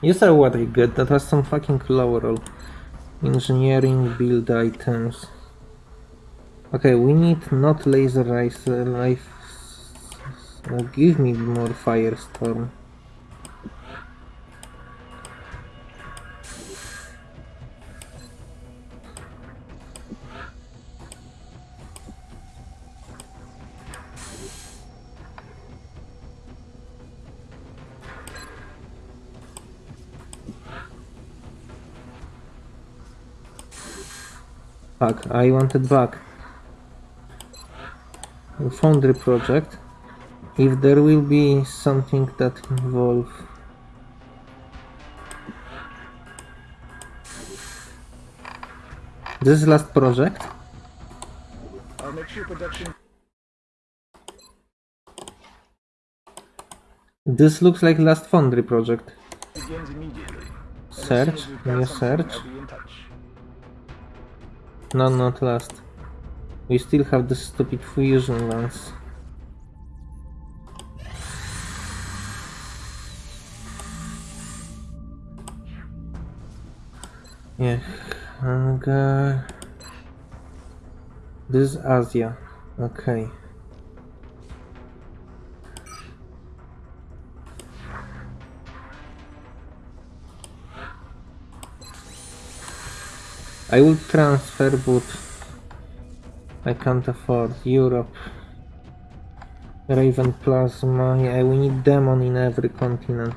You saw what I get, that was some fucking roll. Engineering build items. Okay, we need not laser rise uh, life. Uh, give me more firestorm. Fuck, I wanted back. Foundry project. If there will be something that involve This last project. I'll make sure production This looks like last foundry project. begins immediately. And as soon Search, new search. No, not last. We still have the stupid fusion lance. Yeah, uh, hangar. This is Asia. Okay. I will transfer, but I can't afford Europe. Raven Plasma, yeah, we need Demon in every continent.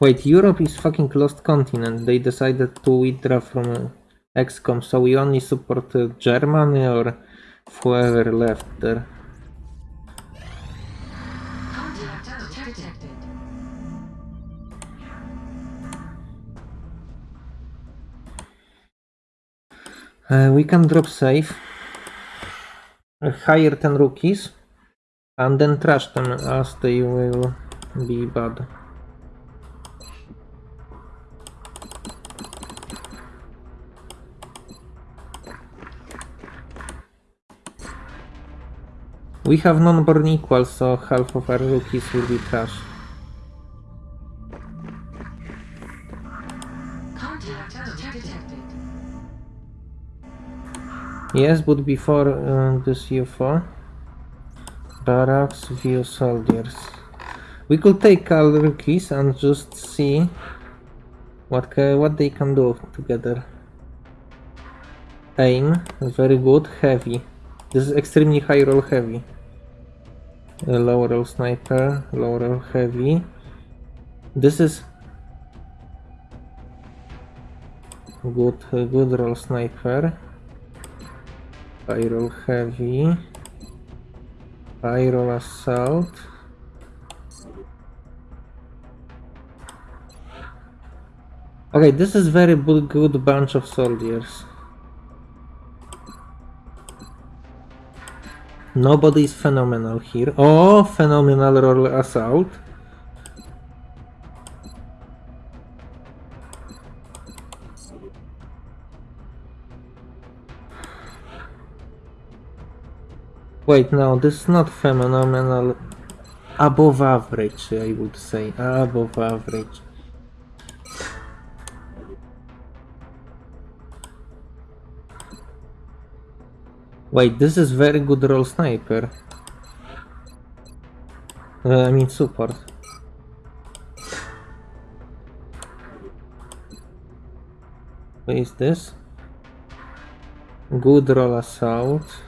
Wait, Europe is fucking lost continent. They decided to withdraw from uh, XCOM, so we only support Germany or whoever left there. We can drop save, hire 10 rookies, and then trash them as they will be bad. We have non-born equals, so half of our rookies will be trash. Yes, but before uh, this UFO, barracks view soldiers. We could take all rookies and just see what what they can do together. Aim, very good. Heavy. This is extremely high roll heavy. Uh, low roll sniper, low roll heavy. This is good. Good roll sniper. Roll heavy. Roll assault. Okay, this is very good bunch of soldiers. Nobody is phenomenal here. Oh, phenomenal roll assault. Wait, no, this is not phenomenal. Above average, I would say. Above average. Wait, this is very good roll sniper. Uh, I mean support. What is this? Good roll assault.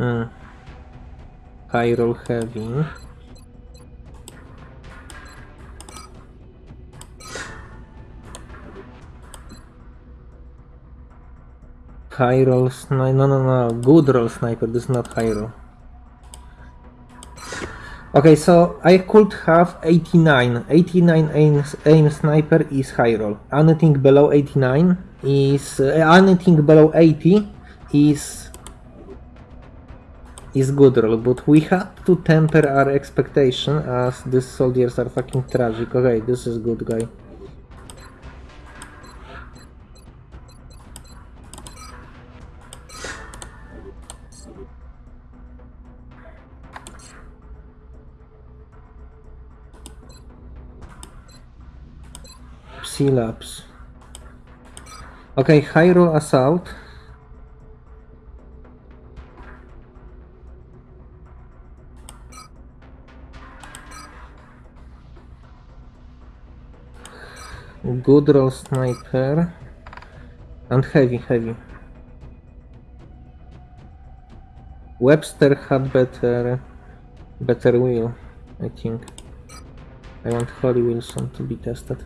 Hmm. High roll heavy. High roll sniper. No, no, no. Good roll sniper. This is not high roll. Okay, so I could have 89. 89 aim, aim sniper is high roll. Anything below 89 is. Uh, anything below 80 is is good role, but we had to temper our expectation as these soldiers are fucking tragic. Okay, this is good guy. Psylapse. Okay, Hyro Assault. Good roll sniper. And heavy, heavy. Webster had better better wheel, I think. I want Holly Wilson to be tested.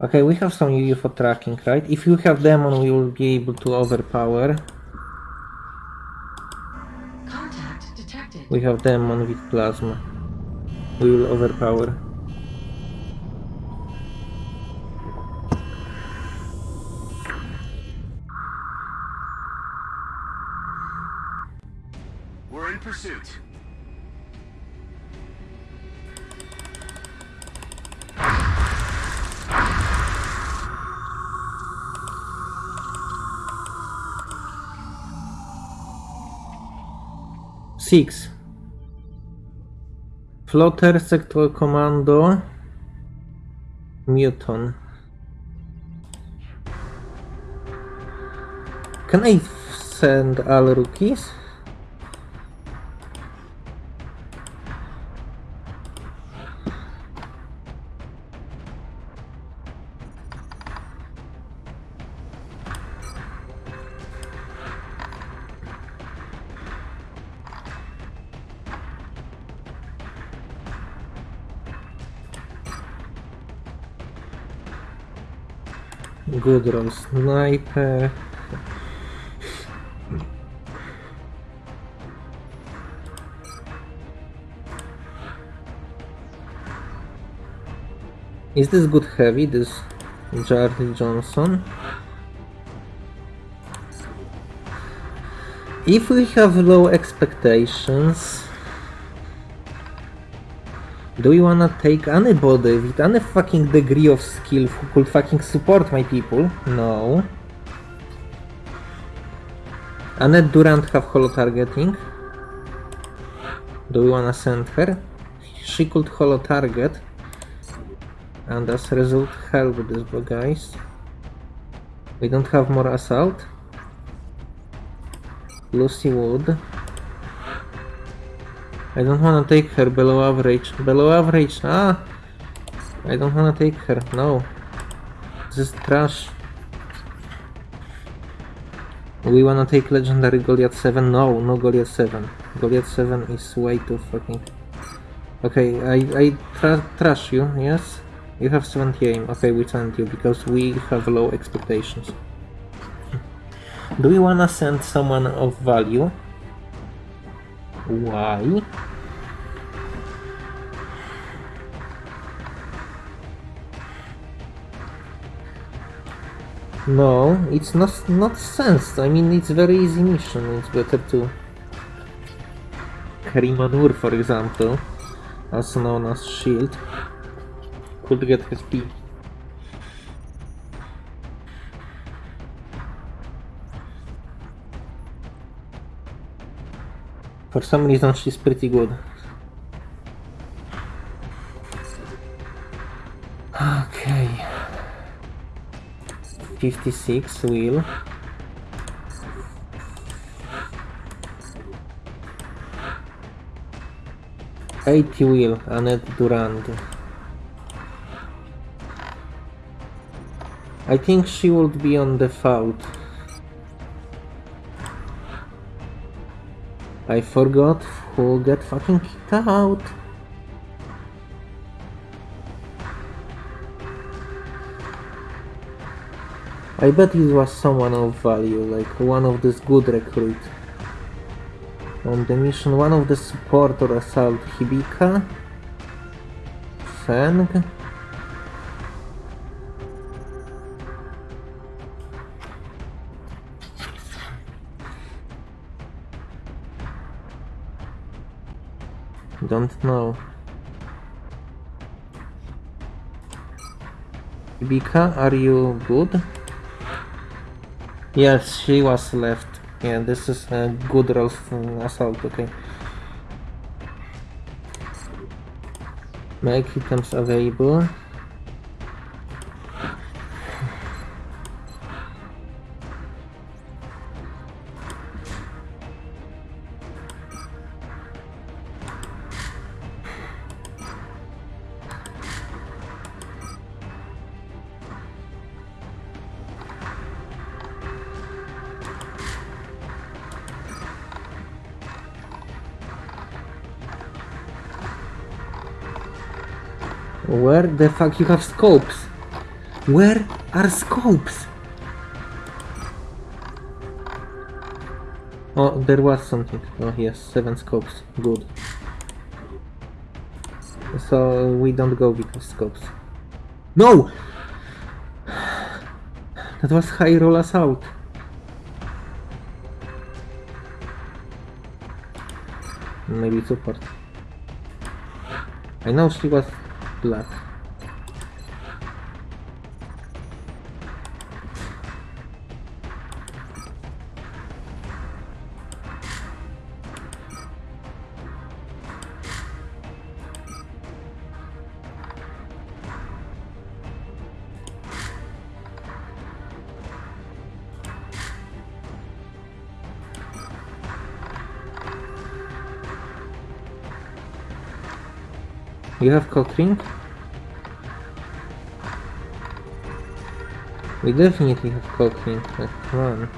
Okay, we have some UFO tracking, right? If you have demon, we will be able to overpower. We have demon with plasma. We will overpower. We're in pursuit. Six. Floater, Sectoid Commander, Muton. Can I send all rookies? Good roll sniper. Is this good heavy, this Charlie Johnson? If we have low expectations, do we wanna take anybody with any fucking degree of skill who could fucking support my people? No. Annette Durant have holo targeting. Do we wanna send her? She could holo target. And as a result help these guys. We don't have more assault. Lucy Wood. I don't wanna take her below average. Below average, ah! I don't wanna take her, no. This is trash. We wanna take legendary Goliath 7? No, no Goliath 7. Goliath 7 is way too fucking... Okay, I, I tra trash you, yes? You have 70 aim. Okay, we send you because we have low expectations. Do we wanna send someone of value? Why? No, it's not not sense. I mean, it's very easy mission. It's better to carry manure, for example, also known as shield, could get HP. For some reason, she's pretty good. Okay. 56 wheel. Eighty wheel, Annette Durant. I think she would be on the default. I forgot who got fucking kicked out. I bet it was someone of value, like one of this good recruit. On the mission, one of the support or assault Hibika, Feng. don't know. Ibika, are you good? Yes, she was left. Yeah, this is a good roast mm, assault, okay. Make items available. Where the fuck you have scopes? Where are scopes? Oh, there was something. Oh yes, seven scopes. Good. So we don't go because scopes. No! That was high roll assault. Maybe support. I know she was black. You have cock ring? We definitely have cock ring, like, come on.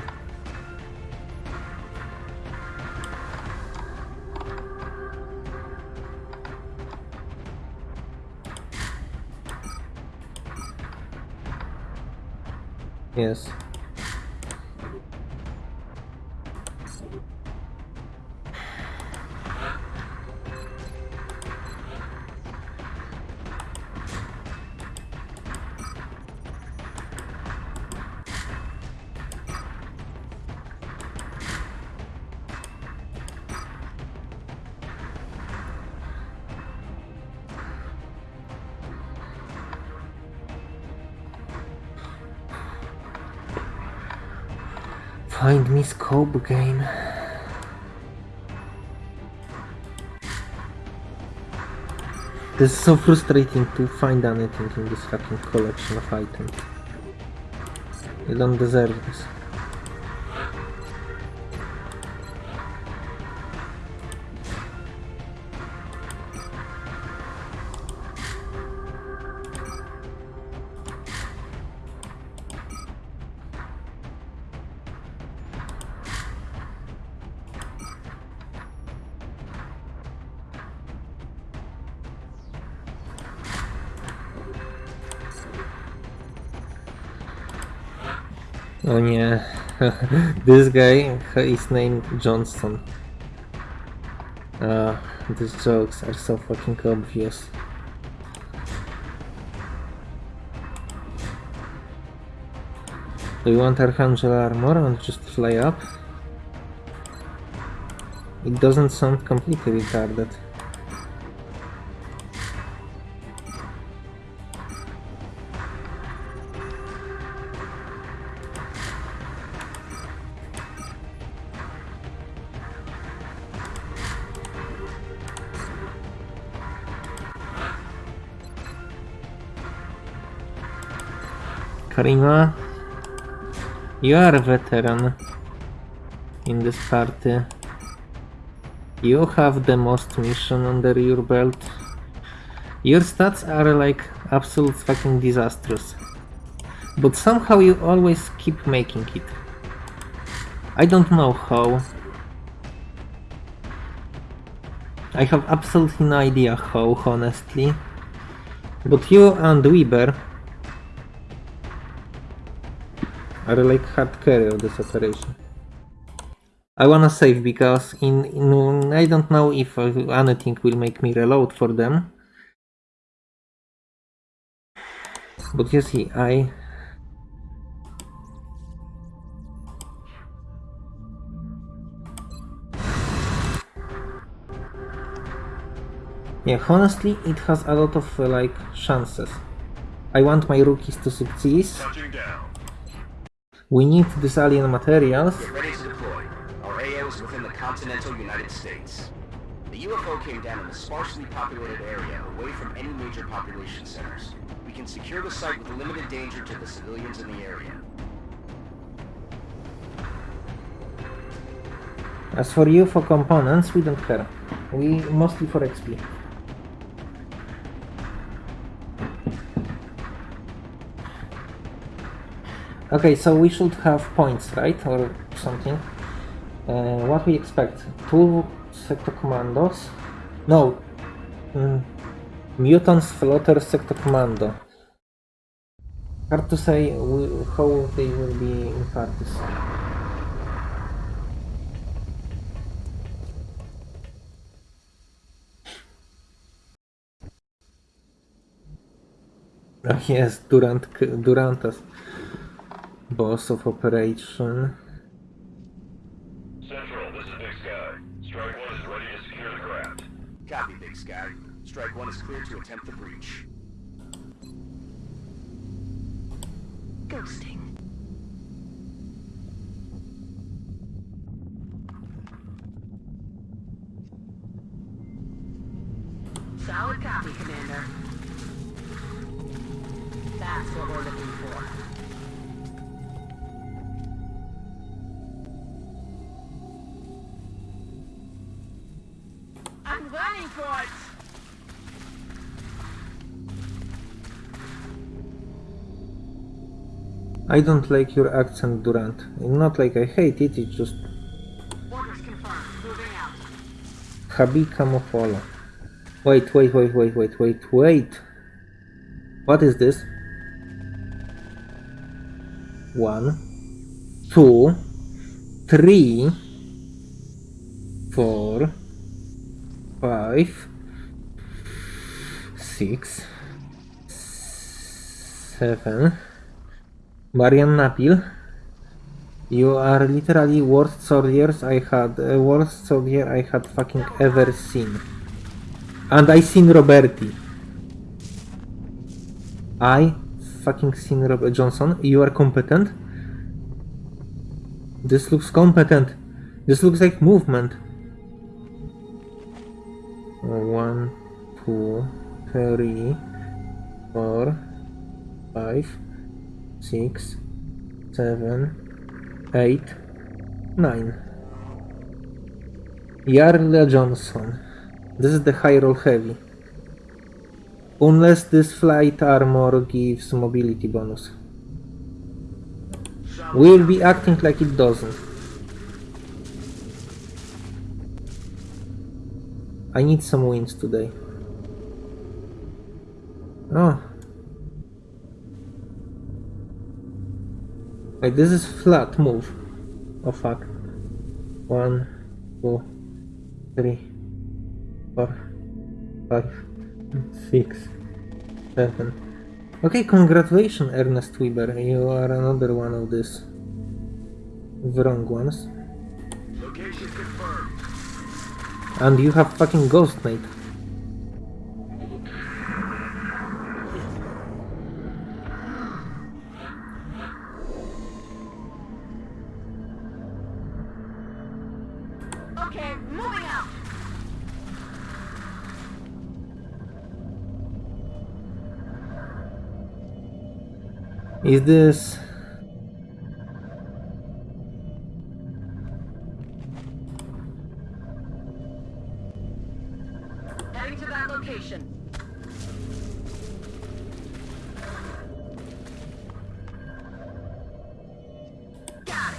Yes. Find me scope game. This is so frustrating to find anything in this fucking collection of items. You don't deserve this. this guy is named Johnson. Uh, these jokes are so fucking obvious. Do you want Archangel armor and just fly up? It doesn't sound completely retarded. Karima, you are a veteran in this party. You have the most mission under your belt. Your stats are like absolute fucking disastrous. But somehow you always keep making it. I don't know how. I have absolutely no idea how, honestly. But you and Weber are like hard carry of this operation. I wanna save because in, in I don't know if anything will make me reload for them. But you see, I Yeah, honestly, it has a lot of uh, like chances. I want my rookies to succeed. We need these alien materials. Get ready to deploy. Our AO is within the continental United States. The UFO came down in a sparsely populated area away from any major population centers. We can secure the site with limited danger to the civilians in the area. As for you for components, we don't care. We mostly for XP. Okay, so we should have points, right? Or something. Uh, what we expect? Two sectoid commanders? No. Mm. Mutons, floaters, sectoid commander. Hard to say how they will be in practice. Oh, yes, Durant, Durantas, boss of operation. Central, this is Big Sky. Strike One is ready to secure the craft. Copy, Big Sky. Strike One is clear to attempt the breach. Ghosting. I don't like your accent, Durant. Not like I hate it, it's just Orders confirmed. Moving out. Habi Camofolo. Wait, wait, wait, wait, wait, wait, wait. What is this? One, two, three, four, five, six, seven. Marian Napil. You are literally worst soldiers I had, uh, worst soldier I had fucking ever seen. And I seen Roberti. I fucking seen Robert Johnson. You are competent. This looks competent. This looks like movement. One, two, three, four, five, six, seven, eight, nine. Jarle Johnson. This is the high roll heavy. Unless this flight armor gives mobility bonus. We'll be acting like it doesn't. I need some wins today. Oh. Wait, this is flat move. Oh fuck. One, two, three, four, five, six, seven. Okay, congratulations, Ernest Weber. You are another one of these wrong ones. Location confirmed. And you have fucking Ghost Knight. Is this... Heading to that location. Got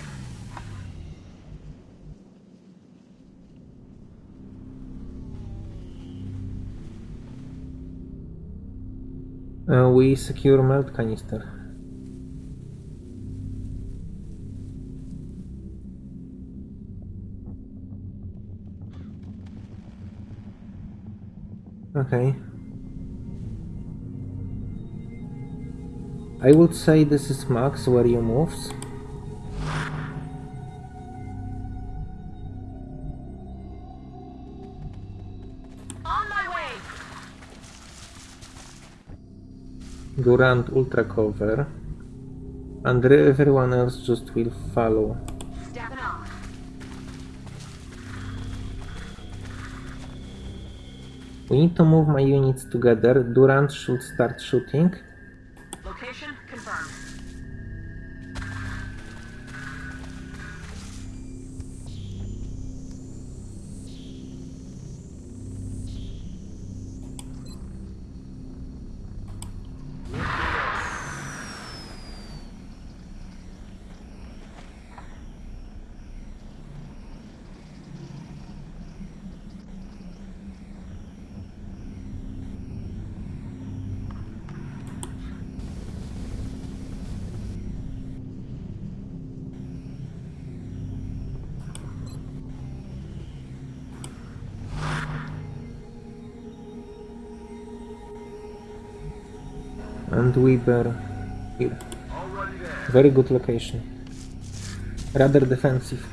it. Uh, we secure meld canister. Okay. I would say this is max where you moves. On my way! Durant ultra cover. And everyone else just will follow. We need to move my units together. Durant should start shooting. And Weber here. Very good location. Rather defensive.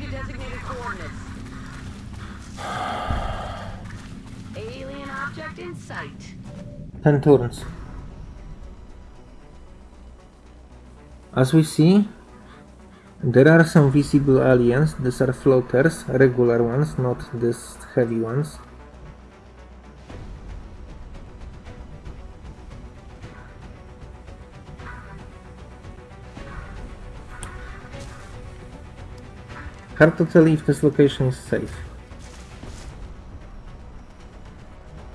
To designated coordinates. Alien object in sight. 10 turns. As we see, there are some visible aliens. These are floaters, regular ones, not these heavy ones. Hard to tell if this location is safe.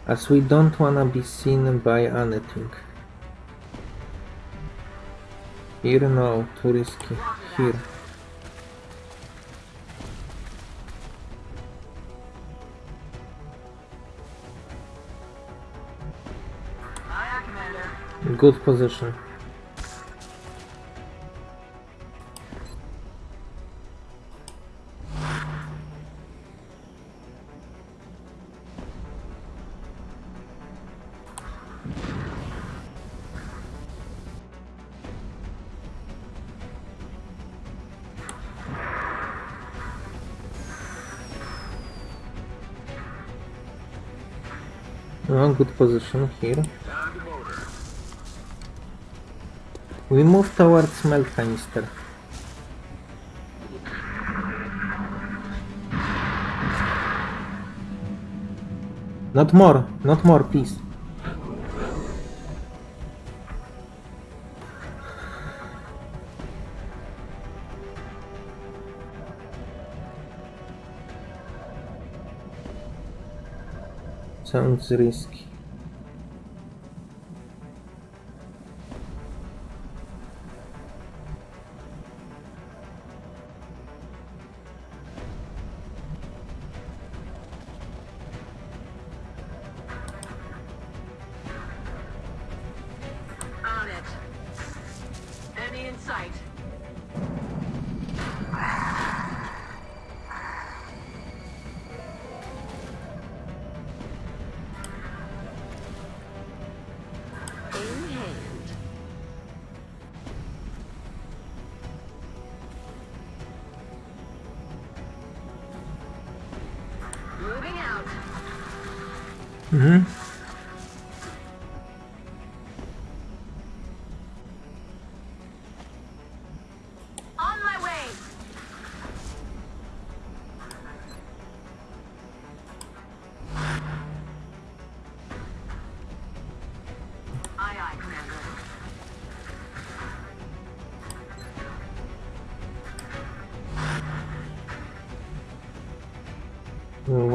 As we don't wanna be seen by anything. Here no, too risky. Here. Good position. Good position here. We move towards meld canister. Not more, not more, please. syryjski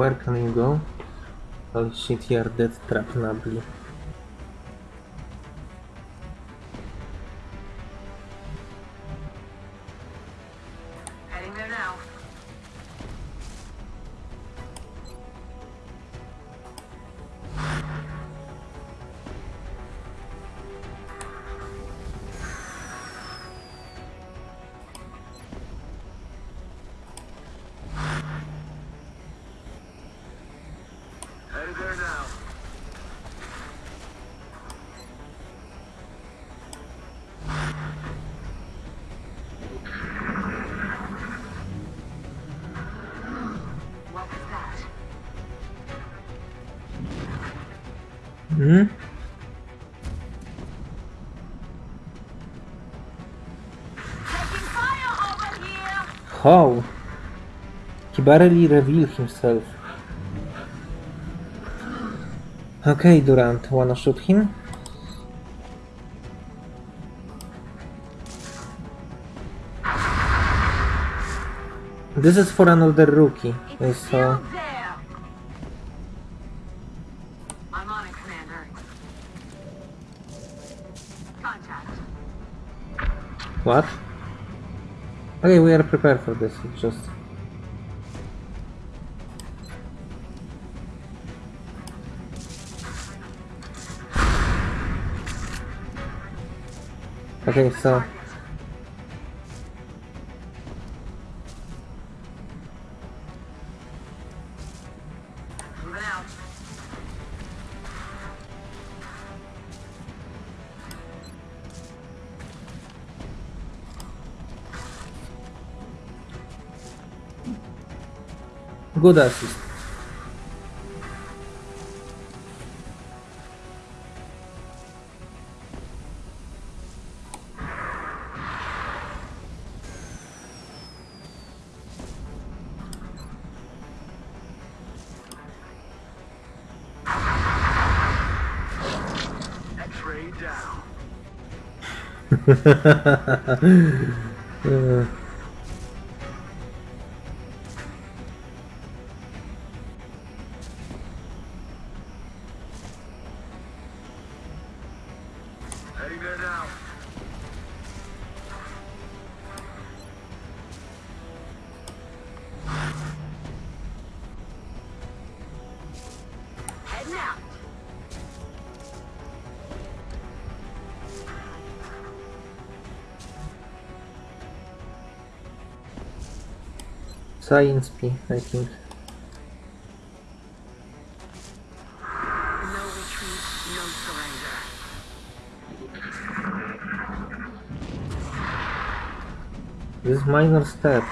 Where can you go? Holy shit, you are dead trap How? He barely revealed himself. Okay, Durant, wanna shoot him? This is for another rookie, It's so! Uh, I'm on it, Commander. Contact. what? Okay, we are prepared for this. It's just okay. So good assist. Down. Uh, science P, I think. This minor step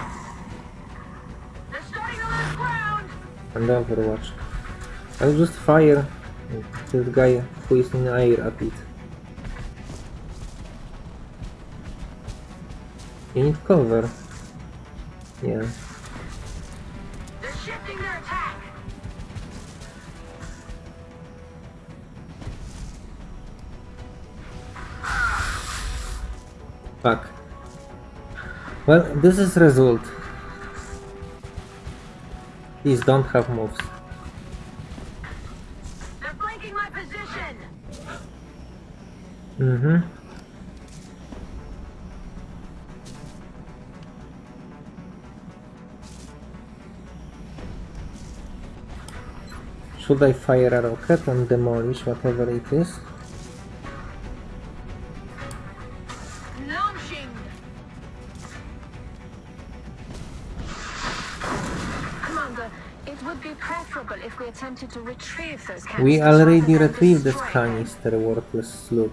and Overwatch. I'll just fire this guy who is in the air at it. You need cover. Yeah. Fuck. Well, this is result. These don't have moves. They're flanking my position! Mm-hmm. Should I fire a rocket and demolish whatever it is? We to retrieve those canisters We already retrieved this canister, worthless slut.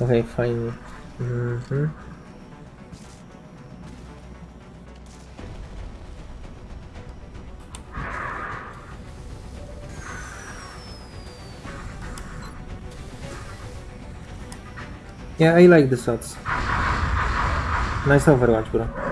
Okay, fine. Mm-hmm. Yeah, I like the shots. Nice Overwatch, bro.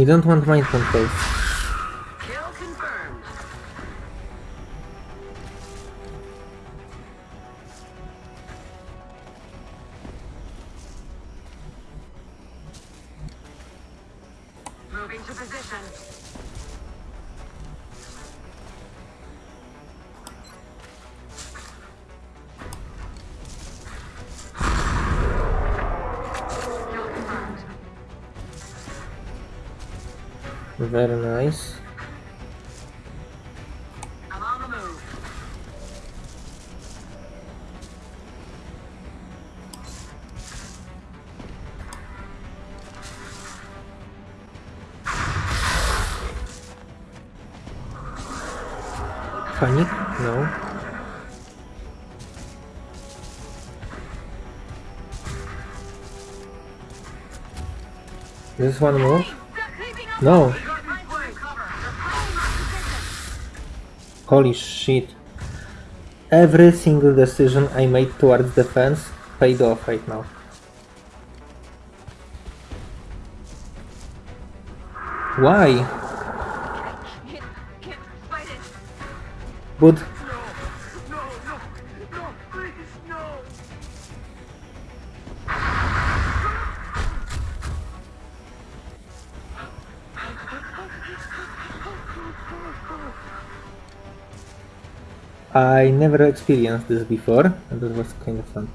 We don't want mind control. Very nice. Panic? No. This one up. No. Find some cover. They're pushing our position. Holy shit. Every single decision I made towards defense paid off right now. Why? Can't, can't fight it. But I never experienced this before, and it was kind of fun.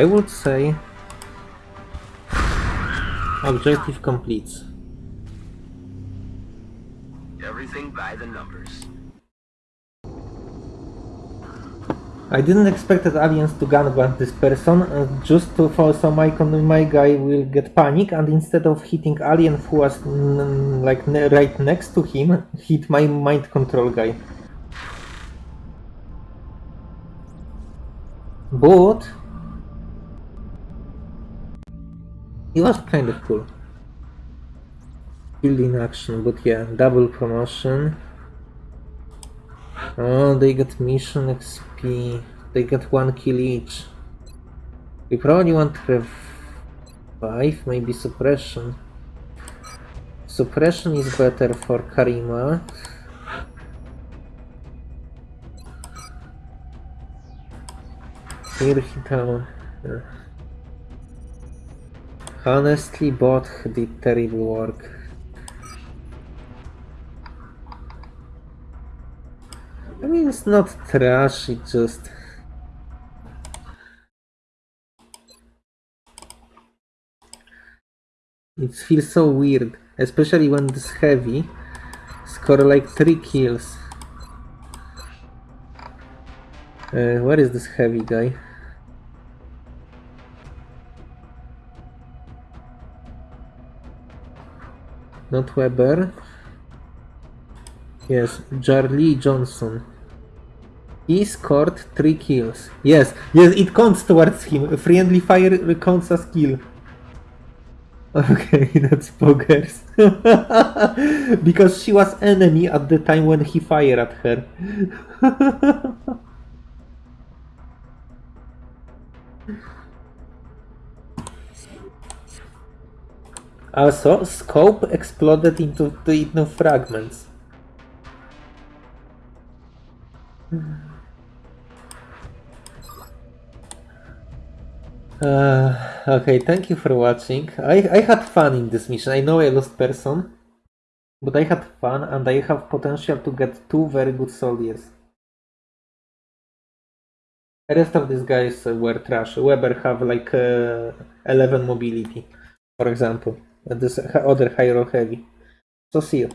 I would say objective completes. Everything by the numbers. I didn't expect that aliens to gunban this person uh, just to for so my con- my guy will get panic and instead of hitting alien who was like ne- right next to him hit my mind control guy. But it was kind of cool. Building action, but yeah, double promotion. Oh, they get mission XP. They get one kill each. We probably want to have five, maybe suppression. Suppression is better for Karima. Here he. Honestly, bot did terrible work. I mean, it's not trash, it just... It feels so weird, especially when this heavy score like 3 kills. Uh, where is this heavy guy? Not Weber. Yes, Charlie Johnson. He scored three kills. Yes, yes, it counts towards him. Friendly fire counts as kill. Okay, that's poggers. because she was enemy at the time when he fired at her. also, scope exploded into, into fragments. Uh, okay, thank you for watching. I, I had fun in this mission. I know I lost person, but I had fun and I have potential to get two very good soldiers. The rest of these guys were trash. Weber have like uh, 11 mobility, for example. This other heavy. So see you.